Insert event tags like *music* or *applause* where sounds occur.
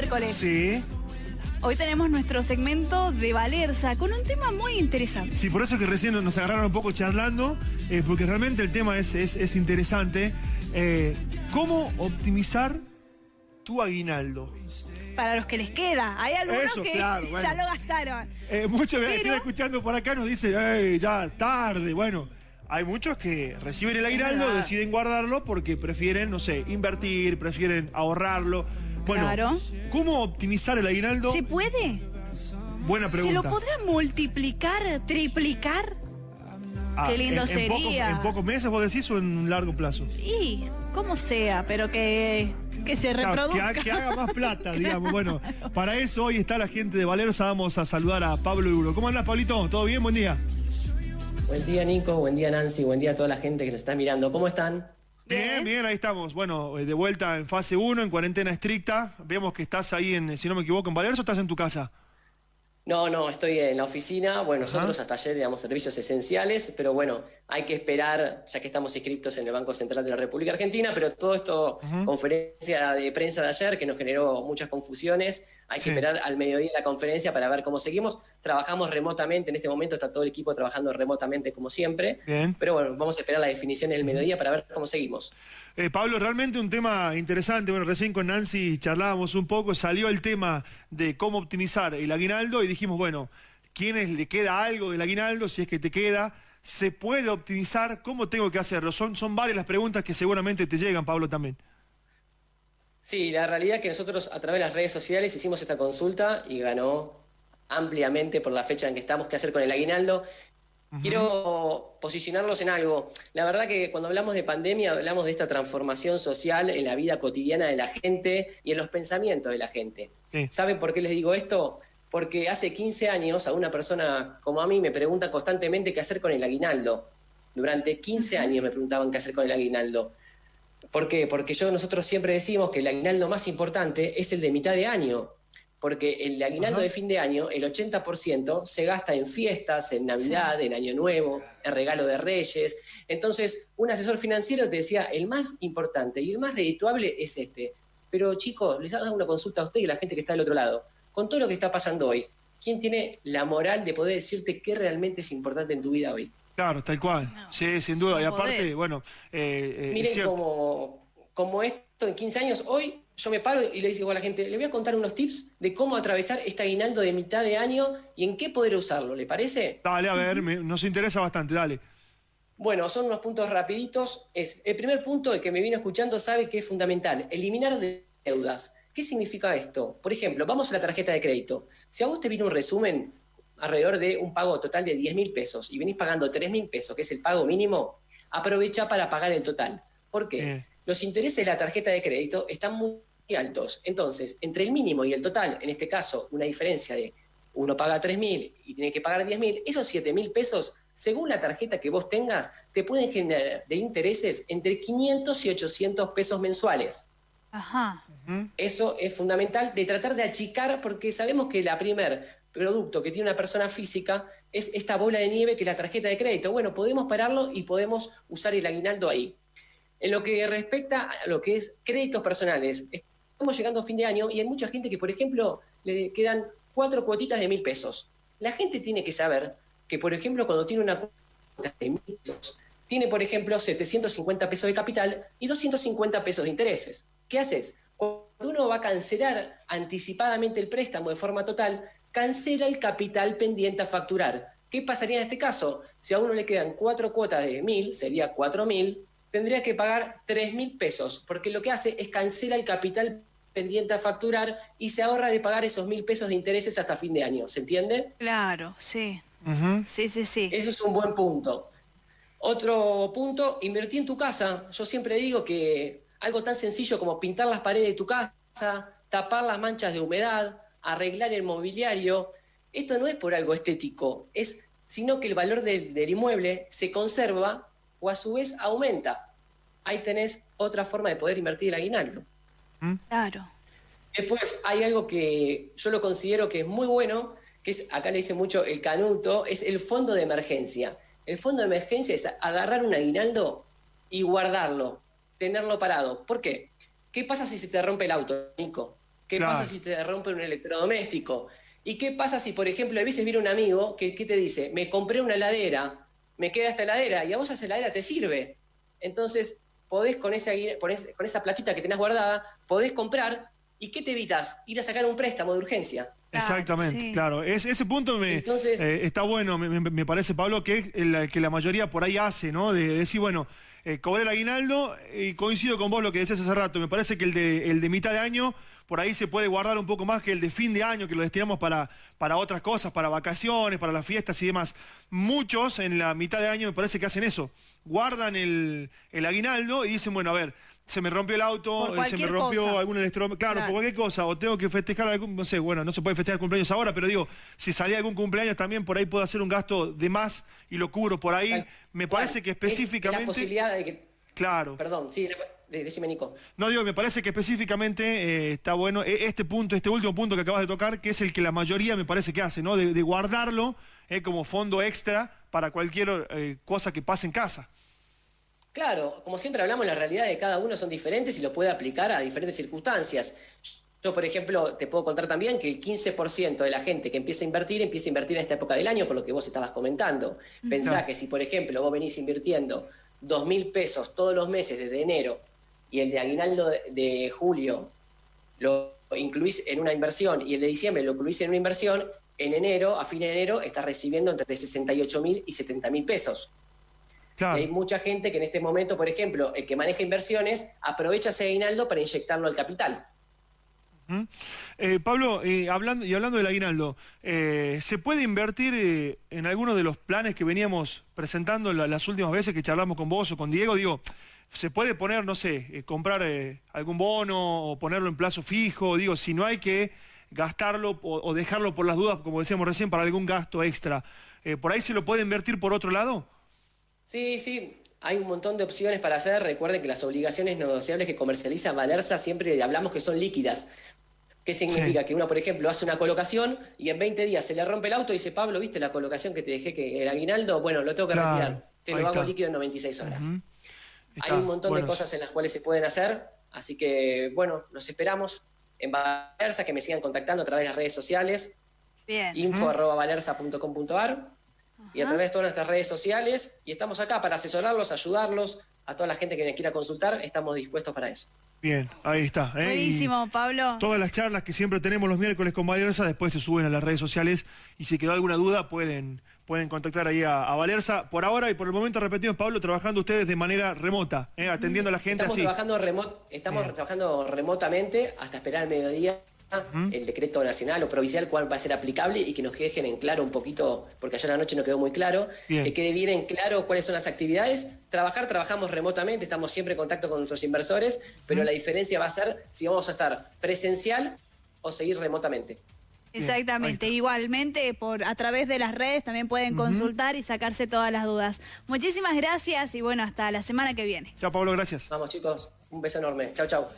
miércoles. Sí. Hoy tenemos nuestro segmento de Valerza con un tema muy interesante. Sí, por eso que recién nos agarraron un poco charlando, eh, porque realmente el tema es, es- es interesante. Eh, ¿Cómo optimizar tu aguinaldo? Para los que les queda. Hay algunos Eso, que claro, *laughs* bueno. ya lo gastaron. Eh, muchos que Pero- están escuchando por acá nos dicen, "Ey, ya tarde. Bueno, hay muchos que reciben el aguinaldo, deciden guardarlo porque prefieren, no sé, invertir, prefieren ahorrarlo. Bueno, Claro. ¿cómo optimizar el aguinaldo? ¿Se puede? Buena ¿Se pregunta. lo podrá multiplicar, triplicar? Ah, Qué lindo en- en pocos- sería. ¿En pocos meses vos decís o en un largo plazo? Y como sea, pero que, que se Claro, que, reproduzca. ha- que haga más *laughs* plata, digamos. Bueno, para eso hoy está la gente de Valerza. Vamos a saludar a Pablo Duro. ¿Cómo andás, Pablito? ¿Todo bien? Buen día. Buen día Nico, buen día Nancy, buen día a toda la gente que nos está mirando. ¿Cómo están? Bien, Bien. ahí estamos. Bueno, eh, de vuelta en fase 1, en cuarentena estricta. Vemos que estás ahí, en, si no me equivoco, en Valerza o estás en tu casa. No, no, estoy en la oficina. Bueno, Ajá. nosotros hasta ayer éramos servicios esenciales, pero bueno, hay que esperar, ya que estamos inscriptos en el Banco Central de la República Argentina, pero todo esto, conferencia de prensa de ayer, que nos generó muchas confusiones, hay que esperar al mediodía la conferencia para ver cómo seguimos. Trabajamos remotamente, en este momento está todo el equipo trabajando remotamente como siempre, Bien. pero bueno, vamos a esperar la definición del mediodía para ver cómo seguimos. Eh, Pablo, realmente un tema interesante. Bueno, recién con Nancy charlábamos un poco, salió el tema de cómo optimizar el aguinaldo y dijimos, bueno, ¿quiénes le queda algo del aguinaldo? Si es que te queda, ¿se puede optimizar? ¿Cómo tengo que hacerlo? Son, son varias las preguntas que seguramente te llegan, Pablo, también. Sí, la realidad es que nosotros a través de las redes sociales hicimos esta consulta y ganó ampliamente por la fecha en que estamos, qué hacer con el aguinaldo. Quiero posicionarlos en algo. La verdad que cuando hablamos de pandemia hablamos de esta transformación social en la vida cotidiana de la gente y en los pensamientos de la gente. Sí. ¿Saben por qué les digo esto? Porque hace 15 años a una persona como a mí me pregunta constantemente qué hacer con el aguinaldo. Durante 15 años me preguntaban qué hacer con el aguinaldo. ¿Por qué? Porque yo, nosotros siempre decimos que el aguinaldo más importante es el de mitad de año. Porque el aguinaldo Ajá. de fin de año, el 80% se gasta en fiestas, en Navidad, en Año Nuevo, en regalo de Reyes. Entonces, un asesor financiero te decía, el más importante y el más redituable es este. Pero chicos, les hago una consulta a usted y a la gente que está del otro lado. Con todo lo que está pasando hoy, ¿quién tiene la moral de poder decirte qué realmente es importante en tu vida hoy? Claro, tal cual. No, sí, sin duda. Y aparte, bueno, eh, eh, Miren como, como esto en 15 años, hoy yo me paro y le digo a la gente, le voy a contar unos tips de cómo atravesar este aguinaldo de mitad de año y en qué poder usarlo, ¿le parece? Dale, a ver, me- nos interesa bastante, dale. Bueno, son unos puntos rapiditos. Es, el primer punto, el que me vino escuchando sabe que es fundamental, eliminar de- deudas. ¿Qué significa esto? Por ejemplo, vamos a la tarjeta de crédito. Si a vos te viene un resumen alrededor de un pago total de 10 mil pesos y venís pagando 3 mil pesos, que es el pago mínimo, aprovecha para pagar el total. ¿Por qué? Los intereses de la tarjeta de crédito están muy altos. Entonces, entre el mínimo y el total, en este caso, una diferencia de uno paga 3 mil y tiene que pagar 10 mil, esos 7 mil pesos, según la tarjeta que vos tengas, te pueden generar de intereses entre 500 y 800 pesos mensuales. Ajá. Eso es fundamental de tratar de achicar porque sabemos que la primer producto que tiene una persona física es esta bola de nieve que es la tarjeta de crédito. Bueno, podemos pararlo y podemos usar el aguinaldo ahí. En lo que respecta a lo que es créditos personales, estamos llegando a fin de año y hay mucha gente que, por ejemplo, le quedan cuatro cuotitas de mil pesos. La gente tiene que saber que, por ejemplo, cuando tiene una cuota de mil pesos, tiene, por ejemplo, 750 pesos de capital y 250 pesos de intereses. ¿Qué haces? Cuando uno va a cancelar anticipadamente el préstamo de forma total, cancela el capital pendiente a facturar. ¿Qué pasaría en este caso? Si a uno le quedan cuatro cuotas de mil, sería cuatro mil, tendría que pagar tres mil pesos, porque lo que hace es cancela el capital pendiente a facturar y se ahorra de pagar esos mil pesos de intereses hasta fin de año. ¿Se entiende? Claro, sí. Sí, sí, sí. Eso es un buen punto. Otro punto, invertí en tu casa. Yo siempre digo que algo tan sencillo como pintar las paredes de tu casa, tapar las manchas de humedad, arreglar el mobiliario, esto no es por algo estético, es sino que el valor del, del inmueble se conserva o a su vez aumenta. Ahí tenés otra forma de poder invertir el aguinaldo. Claro. Después hay algo que yo lo considero que es muy bueno, que es, acá le dice mucho el canuto, es el fondo de emergencia. El fondo de emergencia es agarrar un aguinaldo y guardarlo, tenerlo parado. ¿Por qué? ¿Qué pasa si se te rompe el auto, Nico? ¿Qué pasa si te rompe un electrodoméstico? ¿Y qué pasa si, por ejemplo, a veces viene un amigo que, te dice, me compré una heladera, me queda esta heladera, y a vos esa heladera te sirve? Entonces, podés con esa, con esa platita que tenés guardada, podés comprar, ¿y qué te evitas? Ir a sacar un préstamo de urgencia. Exactamente, claro. ese punto me, eh, está bueno, me, parece, Pablo, que es el que la mayoría por ahí hace, ¿no? De, decir, bueno, eh, cobré el aguinaldo y coincido con vos lo que decías hace rato. Me parece que el de, el de mitad de año por ahí se puede guardar un poco más que el de fin de año, que lo destinamos para, para otras cosas, para vacaciones, para las fiestas y demás. Muchos en la mitad de año me parece que hacen eso. Guardan el, el aguinaldo y dicen, bueno, a ver, se me rompió el auto, se me rompió algún electrodoméstico, claro, por cualquier cosa, o tengo que festejar algún, no sé, bueno, no se puede festejar cumpleaños ahora, pero digo, si salía algún cumpleaños también por ahí puedo hacer un gasto de más y lo cubro por ahí. Me parece que específicamente... la posibilidad de que... Claro. Perdón, sí, decime Nico. No, digo, me parece que específicamente eh, está bueno e, este punto, este último punto que acabas de tocar, que es el que la mayoría me parece que hace, ¿no? De, guardarlo eh, como fondo extra para cualquier eh, cosa que pase en casa. Claro, como siempre hablamos, las realidades de cada uno son diferentes y lo puede aplicar a diferentes circunstancias. Yo, por ejemplo, te puedo contar también que el 15% de la gente que empieza a invertir, empieza a invertir en esta época del año, por lo que vos estabas comentando. Pensá que si, por ejemplo, vos venís invirtiendo dos mil pesos todos los meses desde enero y el de aguinaldo de, julio lo incluís en una inversión y el de diciembre lo incluís en una inversión, en enero, a fin de enero, estás recibiendo entre 68 mil y 70 mil pesos. Hay mucha gente que en este momento, por ejemplo, el que maneja inversiones, aprovecha ese aguinaldo para inyectarlo al capital. Eh, Pablo, eh, hablando, y hablando del aguinaldo, eh, ¿se puede invertir en alguno de los planes que veníamos presentando las últimas veces que charlamos con vos o con Diego? Digo, ¿se puede poner, no sé, comprar algún bono o ponerlo en plazo fijo? Digo, si no hay que gastarlo o, dejarlo por las dudas, como decíamos recién, para algún gasto extra, ¿por ahí se lo puede invertir por otro lado? Sí, sí, hay un montón de opciones para hacer. Recuerden que las obligaciones negociables que comercializa Valerza siempre hablamos que son líquidas. ¿Qué significa? Que uno, por ejemplo, hace una colocación y en 20 días se le rompe el auto y dice, Pablo, ¿viste la colocación que te dejé, que el aguinaldo? Bueno, lo tengo que retirar. Te lo hago líquido en 96 horas. Hay un montón de cosas en las cuales se pueden hacer. Así que, bueno, los esperamos en Valerza, que me sigan contactando a través de las redes sociales. Bien. Y a través de todas nuestras redes sociales. Y estamos acá para asesorarlos, ayudarlos, a toda la gente que me quiera consultar, estamos dispuestos para eso. Bien, ahí está. ¿eh? Buenísimo, Pablo. Todas las charlas que siempre tenemos los miércoles con Valerza, después se suben a las redes sociales y si quedó alguna duda pueden, pueden contactar ahí a, Valerza. Por ahora y por el momento repetimos, Pablo, trabajando ustedes de manera remota, ¿eh? atendiendo a la gente estamos Trabajando estamos trabajando remotamente hasta esperar el mediodía el decreto nacional o provincial cuál va a ser aplicable y que nos dejen en claro un poquito, porque ayer noche no quedó muy claro, que quede bien en claro cuáles son las actividades. Trabajar, trabajamos remotamente, estamos siempre en contacto con nuestros inversores, pero la diferencia va a ser si vamos a estar presencial o seguir remotamente. Exactamente, igualmente por a través de las redes también pueden consultar y sacarse todas las dudas. Muchísimas gracias y bueno, hasta la semana que viene. Chao Pablo, gracias. Vamos chicos, un beso enorme. Chao, chao.